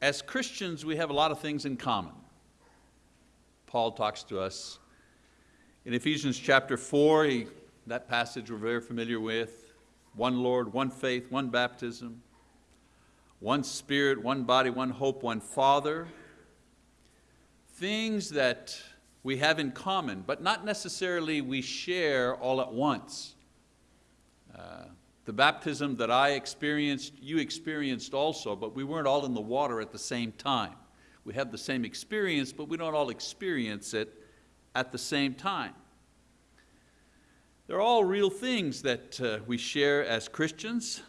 as Christians, we have a lot of things in common. Paul talks to us in Ephesians chapter 4, he, that passage we're very familiar with, one Lord, one faith, one baptism, one Spirit, one body, one hope, one Father. Things that we have in common, but not necessarily we share all at once. Uh, the baptism that I experienced, you experienced also, but we weren't all in the water at the same time. We have the same experience, but we don't all experience it at the same time. They're all real things that uh, we share as Christians,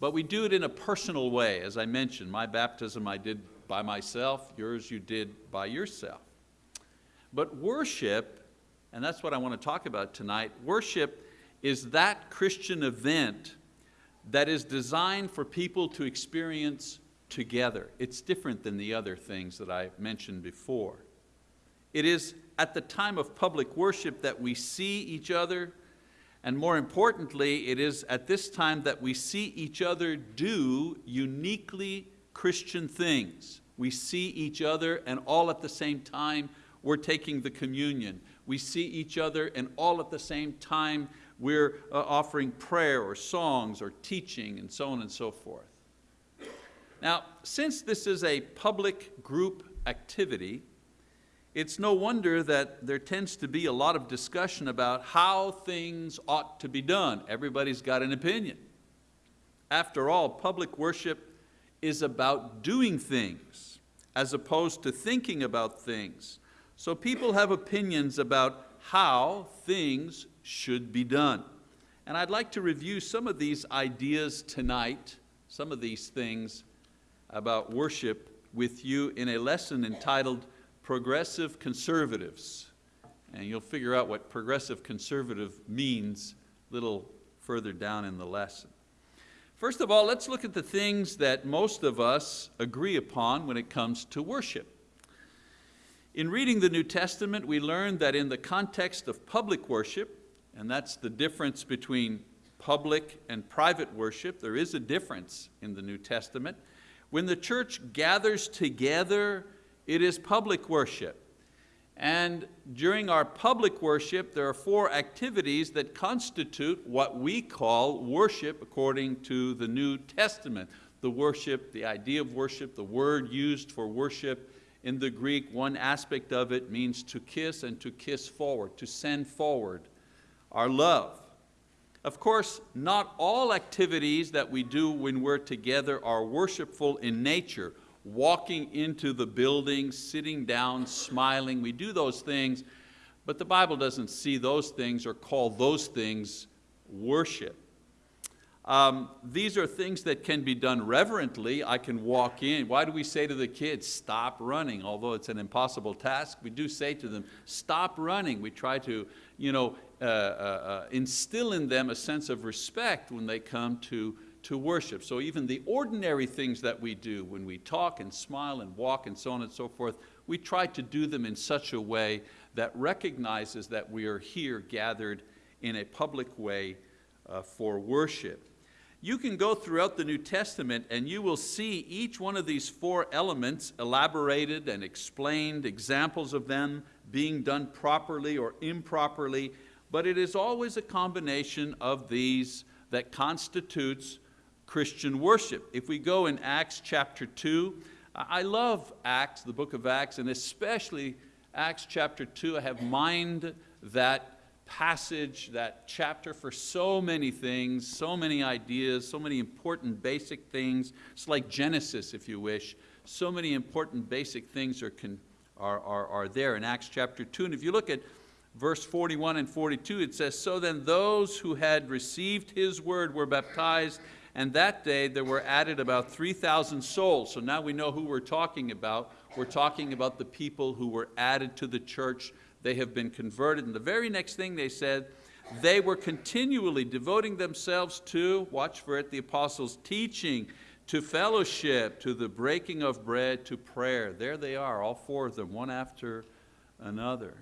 but we do it in a personal way. As I mentioned, my baptism I did by myself, yours you did by yourself. But worship, and that's what I want to talk about tonight, worship is that Christian event that is designed for people to experience together. It's different than the other things that I mentioned before. It is at the time of public worship that we see each other, and more importantly, it is at this time that we see each other do uniquely Christian things. We see each other and all at the same time we're taking the communion. We see each other and all at the same time we're uh, offering prayer or songs or teaching and so on and so forth. Now, since this is a public group activity, it's no wonder that there tends to be a lot of discussion about how things ought to be done. Everybody's got an opinion. After all, public worship is about doing things as opposed to thinking about things. So people have opinions about how things should be done. And I'd like to review some of these ideas tonight, some of these things about worship with you in a lesson entitled Progressive Conservatives. And you'll figure out what progressive conservative means a little further down in the lesson. First of all, let's look at the things that most of us agree upon when it comes to worship. In reading the New Testament, we learn that in the context of public worship, and that's the difference between public and private worship. There is a difference in the New Testament. When the church gathers together, it is public worship. And during our public worship, there are four activities that constitute what we call worship according to the New Testament. The worship, the idea of worship, the word used for worship in the Greek, one aspect of it means to kiss and to kiss forward, to send forward our love. Of course, not all activities that we do when we're together are worshipful in nature. Walking into the building, sitting down, smiling, we do those things, but the Bible doesn't see those things or call those things worship. Um, these are things that can be done reverently. I can walk in. Why do we say to the kids, stop running? Although it's an impossible task, we do say to them, stop running. We try to you know, uh, uh, uh, instill in them a sense of respect when they come to, to worship. So even the ordinary things that we do, when we talk and smile and walk and so on and so forth, we try to do them in such a way that recognizes that we are here gathered in a public way uh, for worship. You can go throughout the New Testament and you will see each one of these four elements elaborated and explained, examples of them being done properly or improperly, but it is always a combination of these that constitutes Christian worship. If we go in Acts chapter 2, I love Acts, the book of Acts, and especially Acts chapter 2. I have mined that passage, that chapter for so many things, so many ideas, so many important basic things. It's like Genesis, if you wish. So many important basic things are, are, are, are there in Acts chapter 2. And if you look at verse 41 and 42, it says, So then those who had received His word were baptized, and that day there were added about 3,000 souls. So now we know who we're talking about. We're talking about the people who were added to the church. They have been converted. And the very next thing they said, they were continually devoting themselves to, watch for it, the apostles' teaching to fellowship, to the breaking of bread, to prayer. There they are, all four of them, one after another.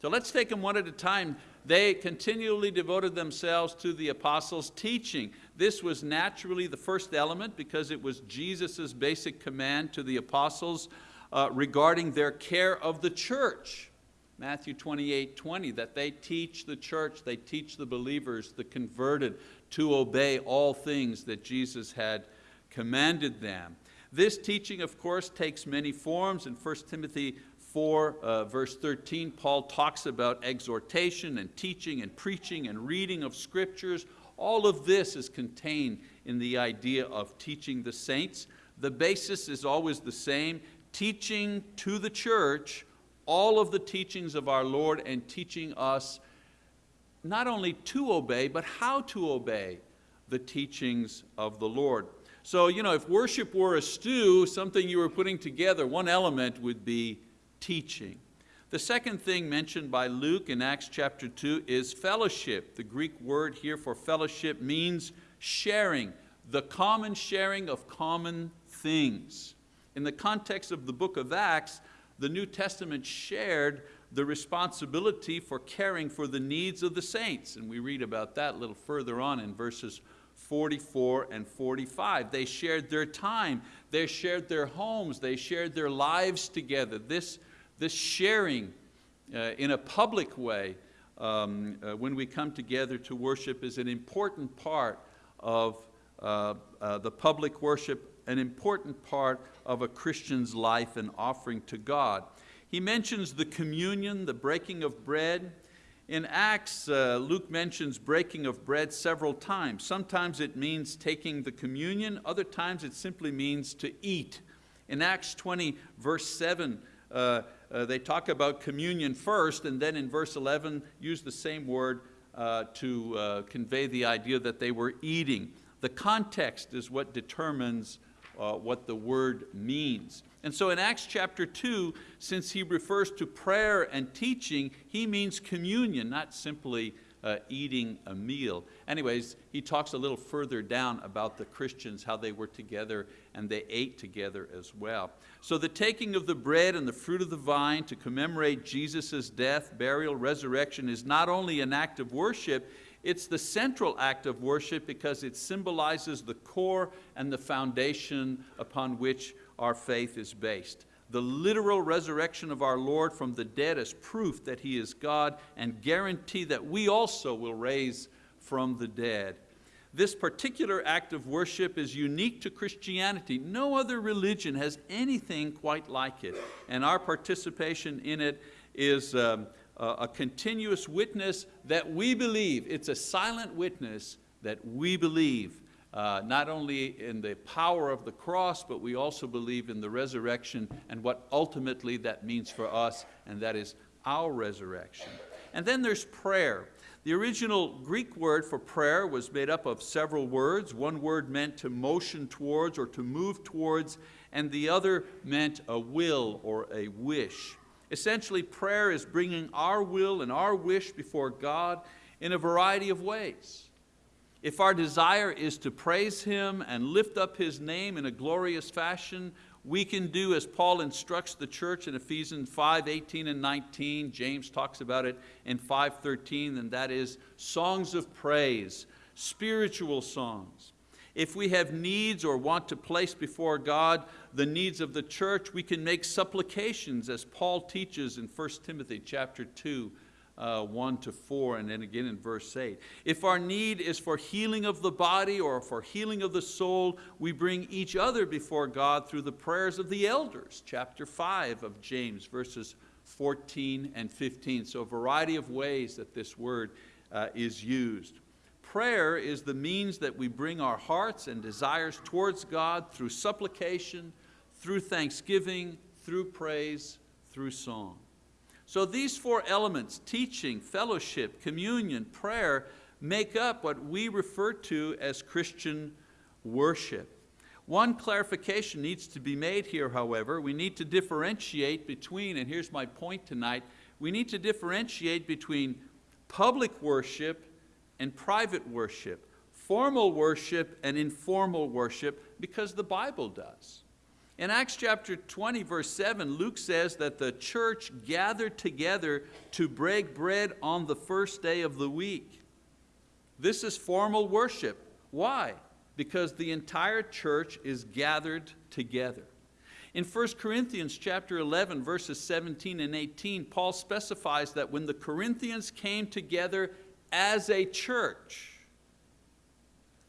So let's take them one at a time. They continually devoted themselves to the apostles' teaching. This was naturally the first element because it was Jesus' basic command to the apostles uh, regarding their care of the church. Matthew 28, 20, that they teach the church, they teach the believers, the converted, to obey all things that Jesus had commanded them. This teaching, of course, takes many forms. In 1 Timothy 4, uh, verse 13, Paul talks about exhortation and teaching and preaching and reading of scriptures. All of this is contained in the idea of teaching the saints. The basis is always the same, teaching to the church all of the teachings of our Lord and teaching us not only to obey, but how to obey the teachings of the Lord. So you know, if worship were a stew, something you were putting together, one element would be teaching. The second thing mentioned by Luke in Acts chapter 2 is fellowship. The Greek word here for fellowship means sharing, the common sharing of common things. In the context of the book of Acts, the New Testament shared the responsibility for caring for the needs of the saints. And we read about that a little further on in verses 44 and 45. They shared their time, they shared their homes, they shared their lives together. This, this sharing uh, in a public way um, uh, when we come together to worship is an important part of uh, uh the public worship an important part of a Christian's life and offering to God. He mentions the communion, the breaking of bread. In Acts, uh, Luke mentions breaking of bread several times. Sometimes it means taking the communion, other times it simply means to eat. In Acts 20, verse 7, uh, uh, they talk about communion first, and then in verse 11 use the same word uh, to uh, convey the idea that they were eating. The context is what determines uh, what the word means. And so in Acts chapter 2, since he refers to prayer and teaching, he means communion, not simply uh, eating a meal. Anyways, he talks a little further down about the Christians, how they were together and they ate together as well. So the taking of the bread and the fruit of the vine to commemorate Jesus' death, burial, resurrection is not only an act of worship, it's the central act of worship because it symbolizes the core and the foundation upon which our faith is based. The literal resurrection of our Lord from the dead is proof that He is God and guarantee that we also will raise from the dead. This particular act of worship is unique to Christianity. No other religion has anything quite like it. And our participation in it is um, a continuous witness that we believe. It's a silent witness that we believe uh, not only in the power of the cross, but we also believe in the resurrection and what ultimately that means for us, and that is our resurrection. And then there's prayer. The original Greek word for prayer was made up of several words. One word meant to motion towards or to move towards, and the other meant a will or a wish. Essentially, prayer is bringing our will and our wish before God in a variety of ways. If our desire is to praise Him and lift up His name in a glorious fashion, we can do as Paul instructs the church in Ephesians 5, 18 and 19. James talks about it in 5.13, and that is songs of praise, spiritual songs. If we have needs or want to place before God the needs of the church, we can make supplications as Paul teaches in 1 Timothy chapter 2, uh, 1 to 4, and then again in verse 8. If our need is for healing of the body or for healing of the soul, we bring each other before God through the prayers of the elders, chapter 5 of James, verses 14 and 15. So a variety of ways that this word uh, is used. Prayer is the means that we bring our hearts and desires towards God through supplication, through thanksgiving, through praise, through song. So these four elements, teaching, fellowship, communion, prayer, make up what we refer to as Christian worship. One clarification needs to be made here, however. We need to differentiate between, and here's my point tonight, we need to differentiate between public worship and private worship, formal worship and informal worship, because the Bible does. In Acts chapter 20, verse 7, Luke says that the church gathered together to break bread on the first day of the week. This is formal worship. Why? Because the entire church is gathered together. In 1 Corinthians chapter 11, verses 17 and 18, Paul specifies that when the Corinthians came together as a church,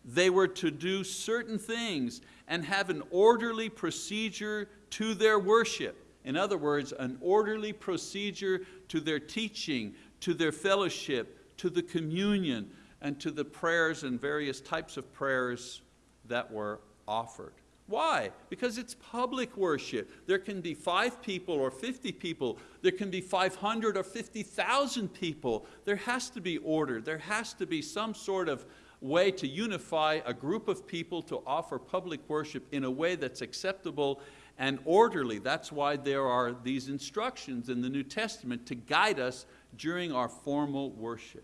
they were to do certain things and have an orderly procedure to their worship. In other words, an orderly procedure to their teaching, to their fellowship, to the communion, and to the prayers and various types of prayers that were offered. Why? Because it's public worship. There can be five people or 50 people. There can be 500 or 50,000 people. There has to be order. There has to be some sort of way to unify a group of people to offer public worship in a way that's acceptable and orderly. That's why there are these instructions in the New Testament to guide us during our formal worship.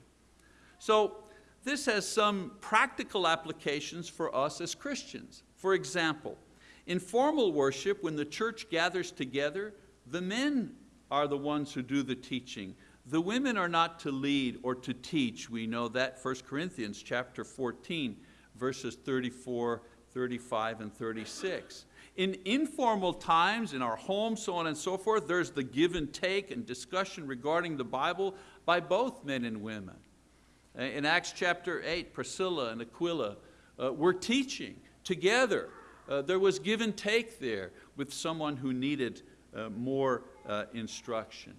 So this has some practical applications for us as Christians. For example, in formal worship, when the church gathers together, the men are the ones who do the teaching. The women are not to lead or to teach. We know that 1 Corinthians chapter 14, verses 34, 35, and 36. In informal times, in our homes, so on and so forth, there's the give and take and discussion regarding the Bible by both men and women. In Acts chapter 8, Priscilla and Aquila uh, were teaching together. Uh, there was give and take there with someone who needed uh, more uh, instruction.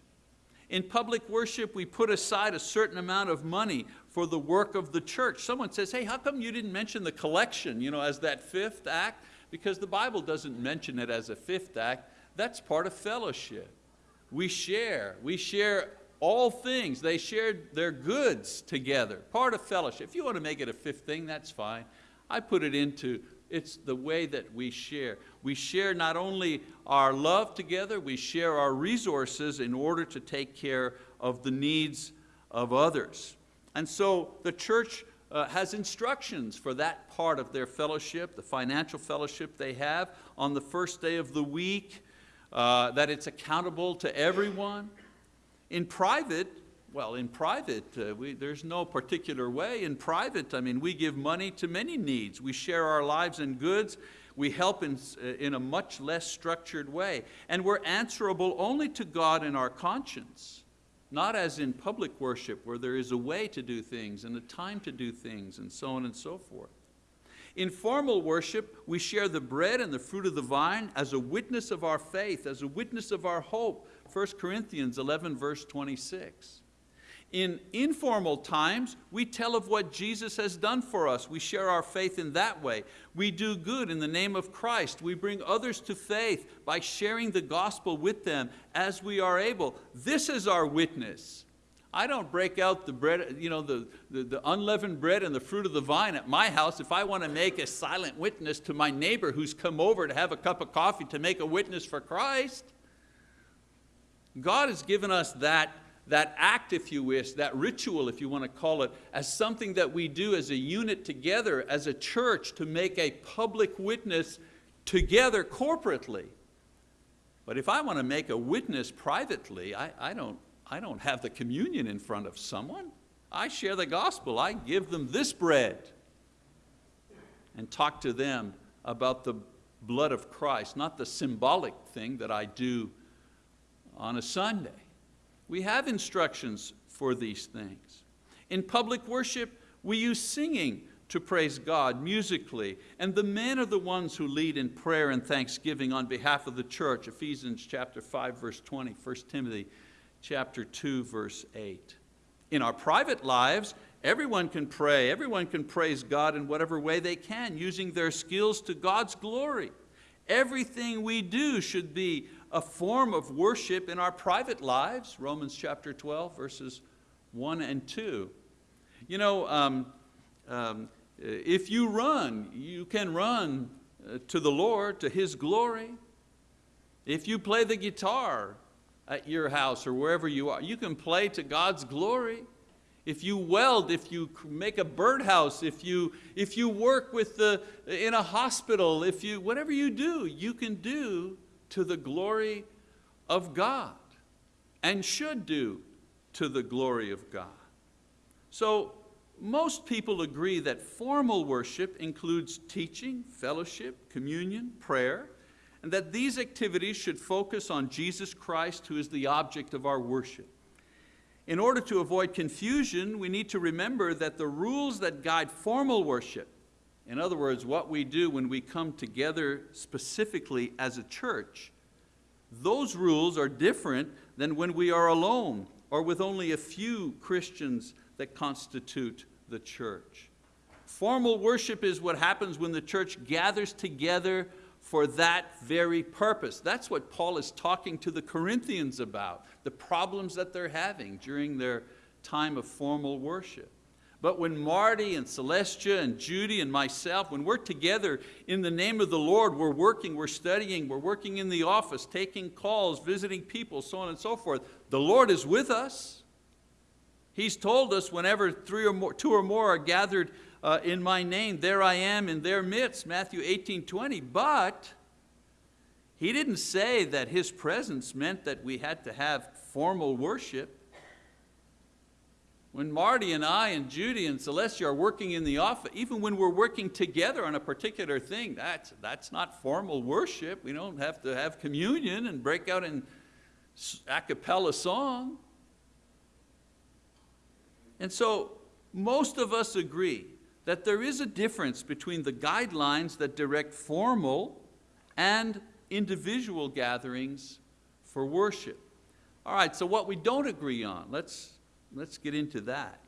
In public worship, we put aside a certain amount of money for the work of the church. Someone says, hey, how come you didn't mention the collection you know, as that fifth act? Because the Bible doesn't mention it as a fifth act. That's part of fellowship. We share, we share all things. They shared their goods together, part of fellowship. If you want to make it a fifth thing, that's fine. I put it into it's the way that we share. We share not only our love together, we share our resources in order to take care of the needs of others. And so the church uh, has instructions for that part of their fellowship, the financial fellowship they have on the first day of the week, uh, that it's accountable to everyone. In private, well, in private, uh, we, there's no particular way. In private, I mean, we give money to many needs. We share our lives and goods. We help in, uh, in a much less structured way. And we're answerable only to God in our conscience, not as in public worship where there is a way to do things and a time to do things and so on and so forth. In formal worship, we share the bread and the fruit of the vine as a witness of our faith, as a witness of our hope. 1 Corinthians 11 verse 26. In informal times, we tell of what Jesus has done for us. We share our faith in that way. We do good in the name of Christ. We bring others to faith by sharing the gospel with them as we are able. This is our witness. I don't break out the bread, you know, the, the, the, unleavened bread and the fruit of the vine at my house if I want to make a silent witness to my neighbor who's come over to have a cup of coffee to make a witness for Christ. God has given us that that act, if you wish, that ritual, if you want to call it, as something that we do as a unit together, as a church, to make a public witness together corporately. But if I want to make a witness privately, I, I, don't, I don't have the communion in front of someone. I share the gospel. I give them this bread and talk to them about the blood of Christ, not the symbolic thing that I do on a Sunday. We have instructions for these things. In public worship, we use singing to praise God musically, and the men are the ones who lead in prayer and thanksgiving on behalf of the church, Ephesians chapter 5, verse 20, 1 Timothy chapter 2, verse 8. In our private lives, everyone can pray, everyone can praise God in whatever way they can, using their skills to God's glory. Everything we do should be a form of worship in our private lives, Romans chapter 12, verses 1 and 2. You know, um, um, if you run, you can run uh, to the Lord, to His glory. If you play the guitar at your house or wherever you are, you can play to God's glory. if you weld, if you make a birdhouse, if you, if you work with the, in a hospital, if you, whatever you do, you can do to the glory of God and should do to the glory of God. So most people agree that formal worship includes teaching, fellowship, communion, prayer, and that these activities should focus on Jesus Christ who is the object of our worship. In order to avoid confusion, we need to remember that the rules that guide formal worship, in other words, what we do when we come together specifically as a church, those rules are different than when we are alone or with only a few Christians that constitute the church. Formal worship is what happens when the church gathers together for that very purpose. That's what Paul is talking to the Corinthians about, the problems that they're having during their time of formal worship. But when Marty and Celestia and Judy and myself, when we're together in the name of the Lord, we're working, we're studying, we're working in the office, taking calls, visiting people, so on and so forth, the Lord is with us. He's told us whenever three or more, two or more are gathered uh, in my name, there I am in their midst, Matthew 18, 20. But he didn't say that his presence meant that we had to have formal worship. When Marty and I and Judy and Celestia are working in the office, even when we're working together on a particular thing, that's, that's not formal worship. We don't have to have communion and break out in a cappella song. And so most of us agree that there is a difference between the guidelines that direct formal and individual gatherings for worship. All right, so what we don't agree on, let's, let's get into that.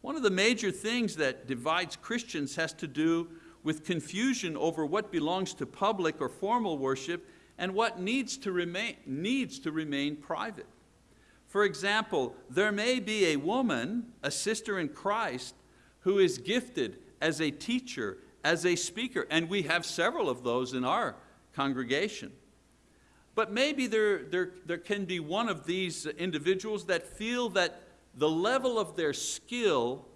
One of the major things that divides Christians has to do with confusion over what belongs to public or formal worship and what needs to remain, needs to remain private. For example, there may be a woman, a sister in Christ, who is gifted as a teacher, as a speaker, and we have several of those in our congregation. But maybe there, there, there can be one of these individuals that feel that the level of their skill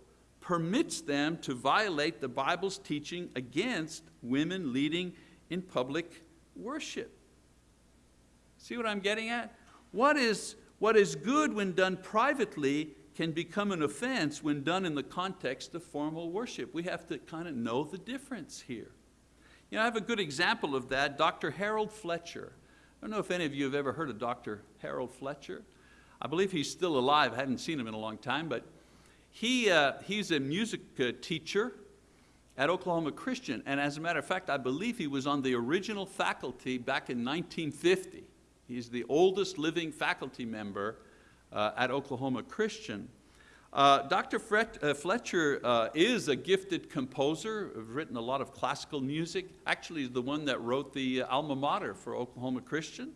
permits them to violate the Bible's teaching against women leading in public worship. See what I'm getting at? What is, what is good when done privately can become an offense when done in the context of formal worship. We have to kind of know the difference here. You know, I have a good example of that, Dr. Harold Fletcher. I don't know if any of you have ever heard of Dr. Harold Fletcher. I believe he's still alive, I hadn't seen him in a long time, but he, uh, he's a music uh, teacher at Oklahoma Christian, and as a matter of fact, I believe he was on the original faculty back in 1950. He's the oldest living faculty member uh, at Oklahoma Christian. Uh, Dr. Fret, uh, Fletcher uh, is a gifted composer, Have written a lot of classical music, actually he's the one that wrote the alma mater for Oklahoma Christian.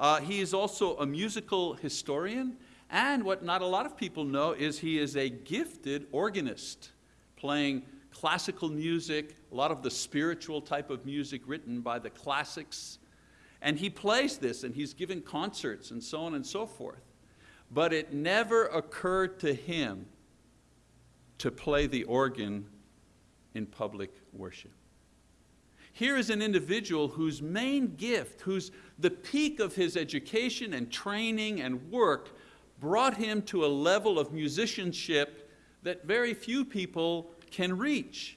Uh, he is also a musical historian, and what not a lot of people know is he is a gifted organist, playing classical music, a lot of the spiritual type of music written by the classics. And he plays this, and he's given concerts and so on and so forth but it never occurred to him to play the organ in public worship. Here is an individual whose main gift, whose the peak of his education and training and work brought him to a level of musicianship that very few people can reach.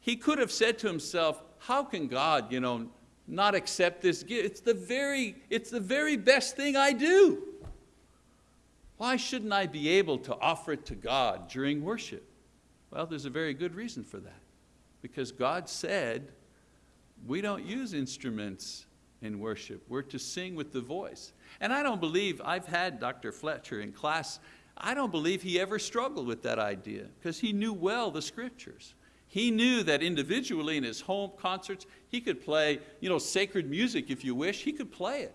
He could have said to himself, how can God you know, not accept this gift? It's the, very, it's the very best thing I do. Why shouldn't I be able to offer it to God during worship? Well, there's a very good reason for that. Because God said, we don't use instruments in worship. We're to sing with the voice. And I don't believe, I've had Dr. Fletcher in class, I don't believe he ever struggled with that idea because he knew well the scriptures. He knew that individually in his home concerts, he could play you know, sacred music if you wish, he could play it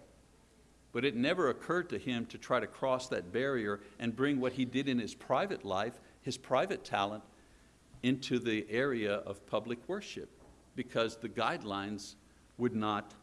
but it never occurred to him to try to cross that barrier and bring what he did in his private life, his private talent, into the area of public worship because the guidelines would not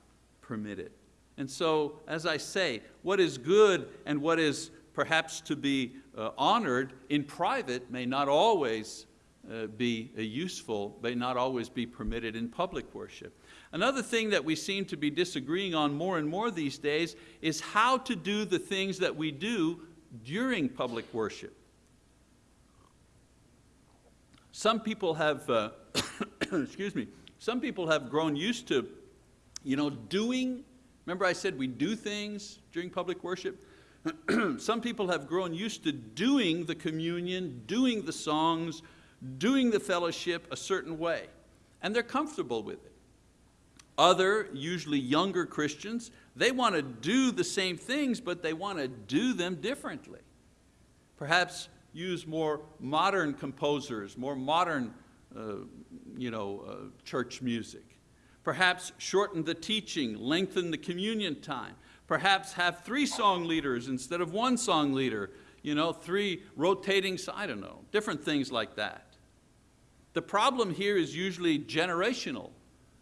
permit it. And so, as I say, what is good and what is perhaps to be uh, honored in private may not always uh, be uh, useful, may not always be permitted in public worship. Another thing that we seem to be disagreeing on more and more these days is how to do the things that we do during public worship. Some people have, uh, excuse me, some people have grown used to you know, doing, remember I said we do things during public worship? Some people have grown used to doing the communion, doing the songs, doing the fellowship a certain way, and they're comfortable with it. Other, usually younger Christians, they want to do the same things, but they want to do them differently. Perhaps use more modern composers, more modern uh, you know, uh, church music. Perhaps shorten the teaching, lengthen the communion time. Perhaps have three song leaders instead of one song leader. You know, three rotating, I don't know, different things like that. The problem here is usually generational,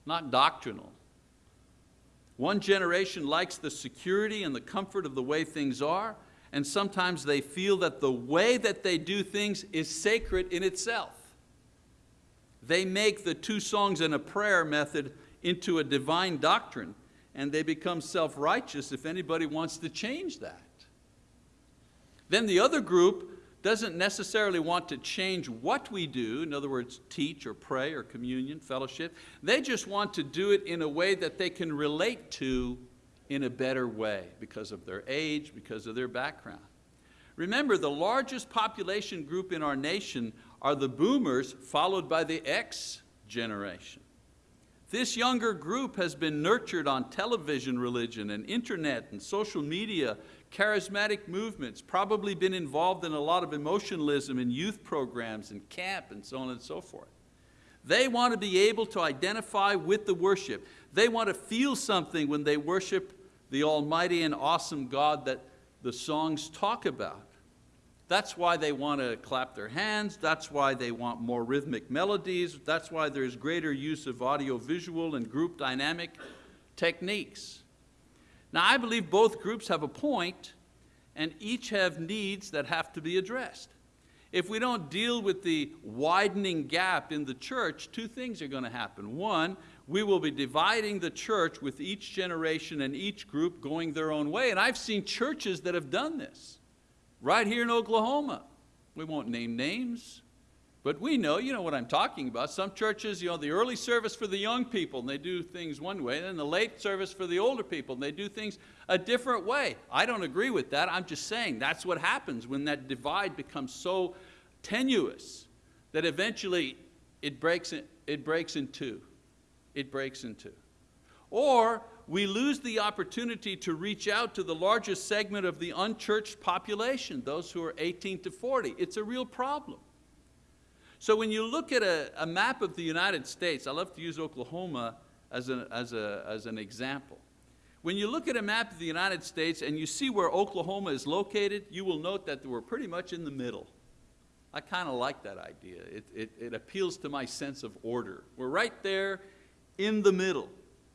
not doctrinal. One generation likes the security and the comfort of the way things are, and sometimes they feel that the way that they do things is sacred in itself. They make the two songs and a prayer method into a divine doctrine and they become self-righteous if anybody wants to change that. Then the other group doesn't necessarily want to change what we do, in other words, teach or pray or communion, fellowship. They just want to do it in a way that they can relate to in a better way because of their age, because of their background. Remember, the largest population group in our nation are the boomers followed by the X generation. This younger group has been nurtured on television religion and internet and social media, charismatic movements, probably been involved in a lot of emotionalism in youth programs and camp and so on and so forth. They want to be able to identify with the worship. They want to feel something when they worship the almighty and awesome God that the songs talk about. That's why they want to clap their hands. That's why they want more rhythmic melodies. That's why there's greater use of audio-visual and group dynamic techniques. Now I believe both groups have a point and each have needs that have to be addressed. If we don't deal with the widening gap in the church, two things are going to happen. One, we will be dividing the church with each generation and each group going their own way. And I've seen churches that have done this right here in Oklahoma. We won't name names, but we know, you know what I'm talking about. Some churches, you know, the early service for the young people, and they do things one way, and then the late service for the older people, and they do things a different way. I don't agree with that. I'm just saying that's what happens when that divide becomes so tenuous that eventually it breaks in, it breaks in two. It breaks in two. Or we lose the opportunity to reach out to the largest segment of the unchurched population, those who are 18 to 40. It's a real problem. So when you look at a, a map of the United States, I love to use Oklahoma as, a, as, a, as an example. When you look at a map of the United States and you see where Oklahoma is located, you will note that we're pretty much in the middle. I kind of like that idea. It, it, it appeals to my sense of order. We're right there in the middle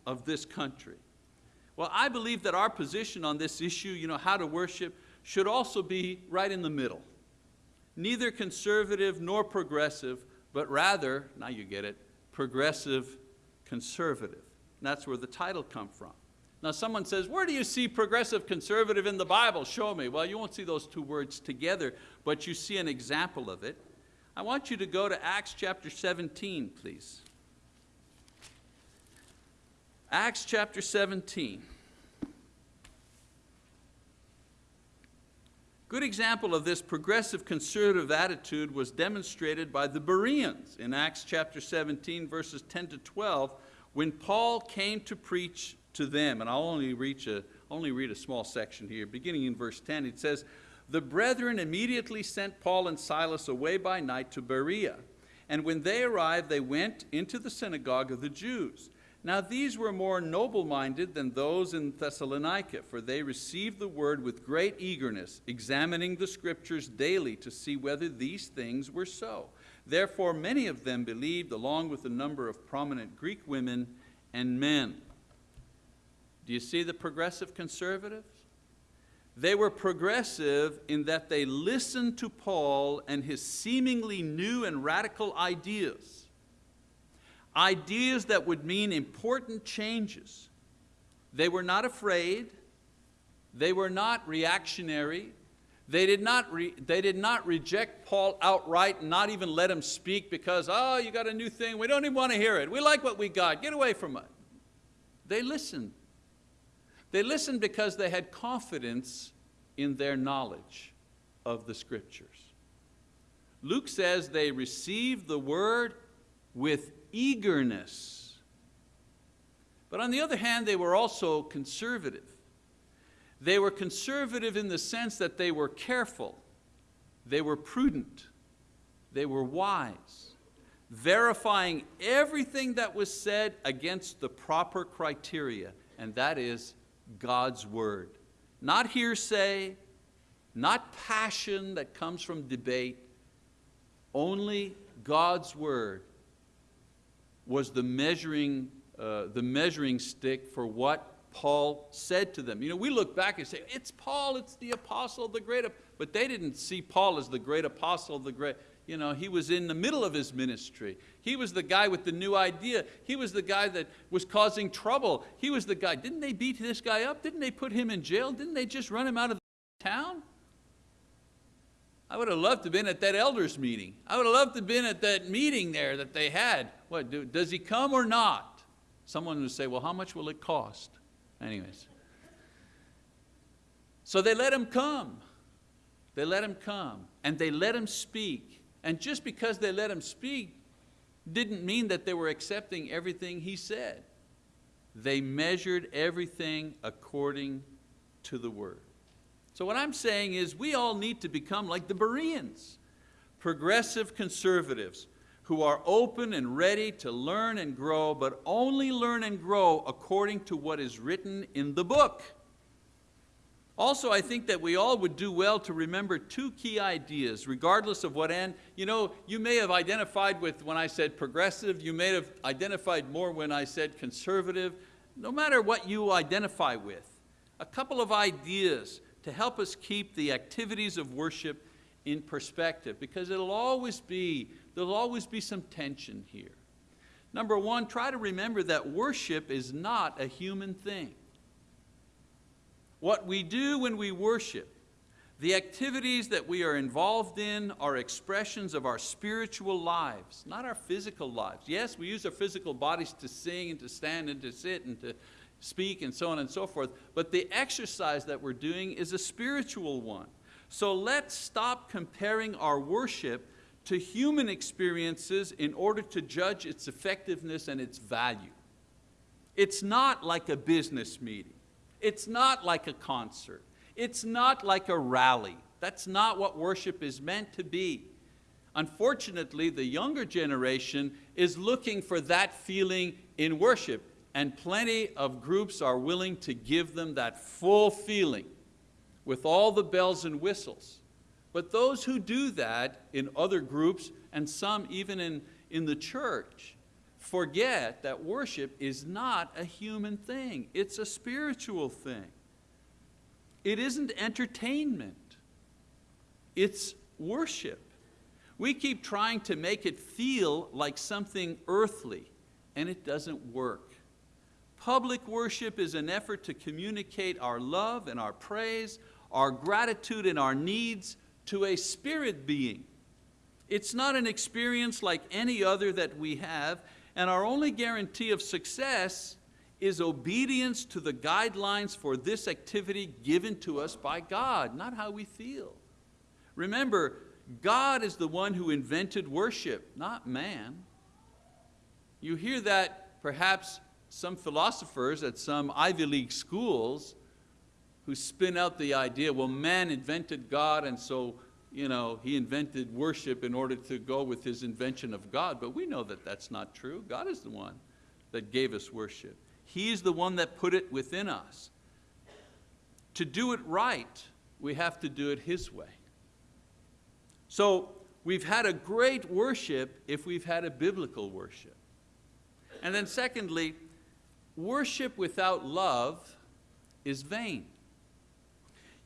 of this country. Well, I believe that our position on this issue, you know, how to worship, should also be right in the middle. Neither conservative nor progressive, but rather, now you get it, progressive conservative. And that's where the title come from. Now someone says, where do you see progressive conservative in the Bible? Show me. Well, you won't see those two words together, but you see an example of it. I want you to go to Acts chapter 17, please. Acts chapter 17. Good example of this progressive conservative attitude was demonstrated by the Bereans in Acts chapter 17 verses 10 to 12 when Paul came to preach to them. And I'll only, reach a, only read a small section here. Beginning in verse 10 it says, The brethren immediately sent Paul and Silas away by night to Berea. And when they arrived they went into the synagogue of the Jews. Now these were more noble-minded than those in Thessalonica, for they received the word with great eagerness, examining the scriptures daily to see whether these things were so. Therefore many of them believed, along with a number of prominent Greek women and men. Do you see the progressive conservatives? They were progressive in that they listened to Paul and his seemingly new and radical ideas. Ideas that would mean important changes. They were not afraid, they were not reactionary, they did, not they did not reject Paul outright and not even let him speak because, oh, you got a new thing, we don't even want to hear it. We like what we got, get away from it. They listened. They listened because they had confidence in their knowledge of the scriptures. Luke says they received the word with eagerness. But on the other hand, they were also conservative. They were conservative in the sense that they were careful, they were prudent, they were wise, verifying everything that was said against the proper criteria, and that is God's word. Not hearsay, not passion that comes from debate, only God's word was the measuring, uh, the measuring stick for what Paul said to them. You know, we look back and say, it's Paul, it's the apostle, the great, but they didn't see Paul as the great apostle, the great, you know, he was in the middle of his ministry. He was the guy with the new idea. He was the guy that was causing trouble. He was the guy, didn't they beat this guy up? Didn't they put him in jail? Didn't they just run him out of the town? I would have loved to have been at that elders meeting. I would have loved to have been at that meeting there that they had. What, do, does he come or not? Someone would say, well, how much will it cost? Anyways. So they let him come. They let him come and they let him speak. And just because they let him speak didn't mean that they were accepting everything he said. They measured everything according to the word. So what I'm saying is we all need to become like the Bereans, progressive conservatives who are open and ready to learn and grow, but only learn and grow according to what is written in the book. Also, I think that we all would do well to remember two key ideas, regardless of what end. You know, you may have identified with when I said progressive, you may have identified more when I said conservative. No matter what you identify with, a couple of ideas to help us keep the activities of worship in perspective, because it'll always be there'll always be some tension here. Number one, try to remember that worship is not a human thing. What we do when we worship, the activities that we are involved in are expressions of our spiritual lives, not our physical lives. Yes, we use our physical bodies to sing and to stand and to sit and to speak and so on and so forth, but the exercise that we're doing is a spiritual one. So let's stop comparing our worship to human experiences in order to judge its effectiveness and its value. It's not like a business meeting. It's not like a concert. It's not like a rally. That's not what worship is meant to be. Unfortunately, the younger generation is looking for that feeling in worship, and plenty of groups are willing to give them that full feeling with all the bells and whistles. But those who do that in other groups and some even in, in the church forget that worship is not a human thing. It's a spiritual thing. It isn't entertainment. It's worship. We keep trying to make it feel like something earthly and it doesn't work. Public worship is an effort to communicate our love and our praise, our gratitude and our needs to a spirit being. It's not an experience like any other that we have, and our only guarantee of success is obedience to the guidelines for this activity given to us by God, not how we feel. Remember, God is the one who invented worship, not man. You hear that perhaps some philosophers at some Ivy League schools who spin out the idea, well, man invented God and so you know, he invented worship in order to go with his invention of God, but we know that that's not true. God is the one that gave us worship. He's the one that put it within us. To do it right, we have to do it His way. So we've had a great worship if we've had a biblical worship. And then secondly, worship without love is vain.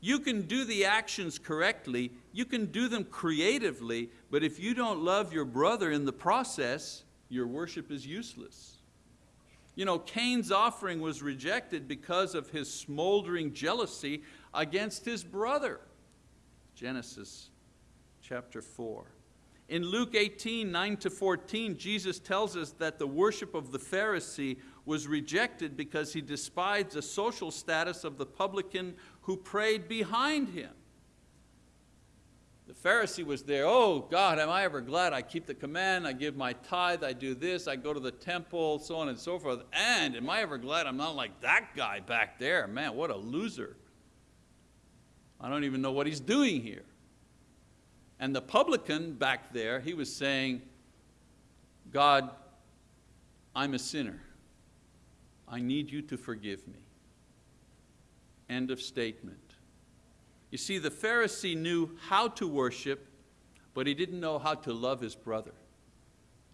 You can do the actions correctly, you can do them creatively, but if you don't love your brother in the process, your worship is useless. You know, Cain's offering was rejected because of his smoldering jealousy against his brother. Genesis chapter 4. In Luke 18, 9 to 14, Jesus tells us that the worship of the Pharisee was rejected because he despised the social status of the publican who prayed behind him. The Pharisee was there, oh God, am I ever glad I keep the command, I give my tithe, I do this, I go to the temple, so on and so forth. And am I ever glad I'm not like that guy back there? Man, what a loser. I don't even know what he's doing here. And the publican back there, he was saying, God, I'm a sinner. I need you to forgive me. End of statement. You see, the Pharisee knew how to worship, but he didn't know how to love his brother.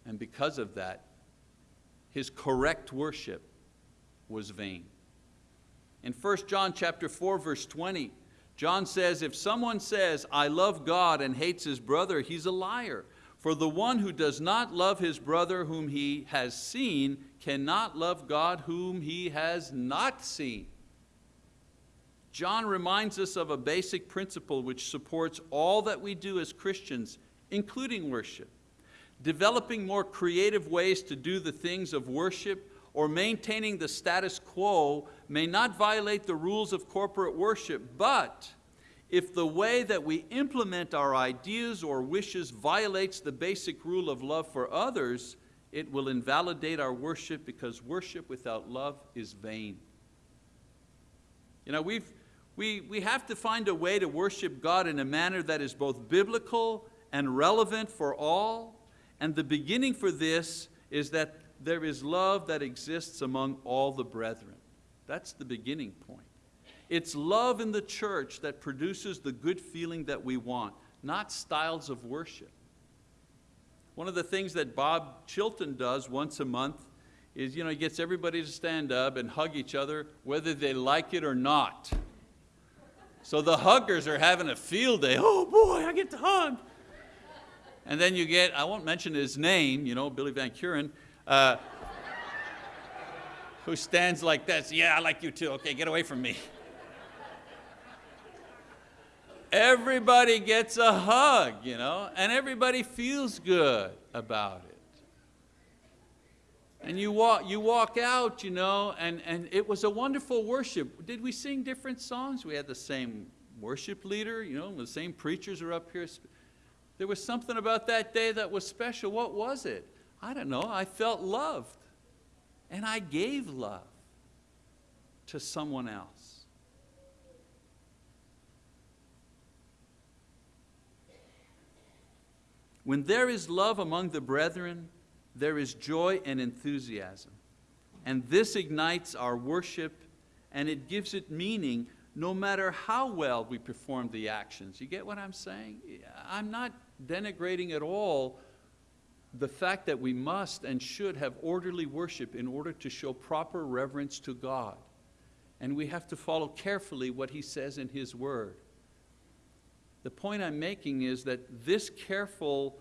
And because of that, his correct worship was vain. In 1 John chapter 4, verse 20, John says, if someone says, I love God and hates his brother, he's a liar. For the one who does not love his brother whom he has seen cannot love God whom he has not seen. John reminds us of a basic principle which supports all that we do as Christians, including worship. Developing more creative ways to do the things of worship or maintaining the status quo may not violate the rules of corporate worship, but if the way that we implement our ideas or wishes violates the basic rule of love for others, it will invalidate our worship because worship without love is vain. You know, we've, we, we have to find a way to worship God in a manner that is both biblical and relevant for all. And the beginning for this is that there is love that exists among all the brethren. That's the beginning point. It's love in the church that produces the good feeling that we want, not styles of worship. One of the things that Bob Chilton does once a month is you know, he gets everybody to stand up and hug each other whether they like it or not. So the huggers are having a field day. Oh boy, I get to hug. And then you get, I won't mention his name, you know, Billy Van Kuren, uh, who stands like this. Yeah, I like you too. Okay, get away from me. Everybody gets a hug, you know, and everybody feels good about it. And you walk, you walk out, you know, and, and it was a wonderful worship. Did we sing different songs? We had the same worship leader, you know, the same preachers are up here. There was something about that day that was special. What was it? I don't know, I felt loved. And I gave love to someone else. When there is love among the brethren, there is joy and enthusiasm. And this ignites our worship and it gives it meaning no matter how well we perform the actions. You get what I'm saying? I'm not denigrating at all the fact that we must and should have orderly worship in order to show proper reverence to God. And we have to follow carefully what He says in His Word. The point I'm making is that this careful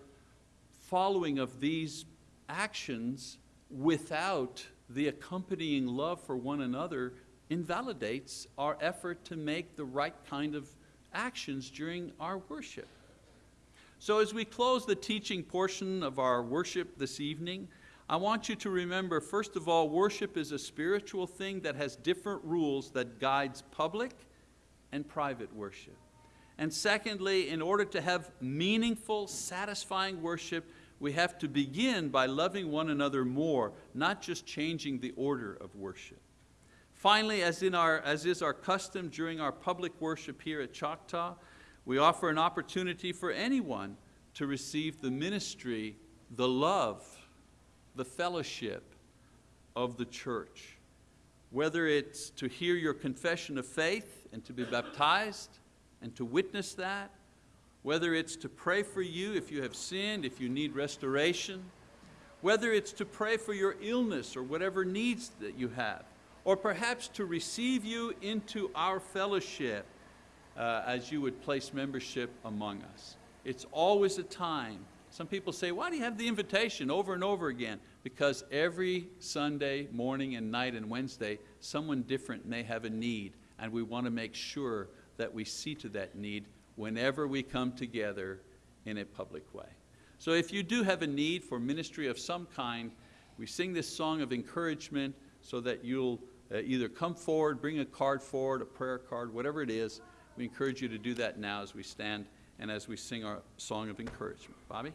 following of these actions without the accompanying love for one another invalidates our effort to make the right kind of actions during our worship. So as we close the teaching portion of our worship this evening, I want you to remember, first of all, worship is a spiritual thing that has different rules that guides public and private worship. And secondly, in order to have meaningful, satisfying worship, we have to begin by loving one another more, not just changing the order of worship. Finally, as, in our, as is our custom during our public worship here at Choctaw, we offer an opportunity for anyone to receive the ministry, the love, the fellowship of the church. Whether it's to hear your confession of faith and to be baptized and to witness that, whether it's to pray for you if you have sinned, if you need restoration, whether it's to pray for your illness or whatever needs that you have, or perhaps to receive you into our fellowship uh, as you would place membership among us. It's always a time. Some people say, why do you have the invitation over and over again? Because every Sunday morning and night and Wednesday, someone different may have a need, and we want to make sure that we see to that need whenever we come together in a public way. So if you do have a need for ministry of some kind, we sing this song of encouragement so that you'll uh, either come forward, bring a card forward, a prayer card, whatever it is. We encourage you to do that now as we stand and as we sing our song of encouragement. Bobby?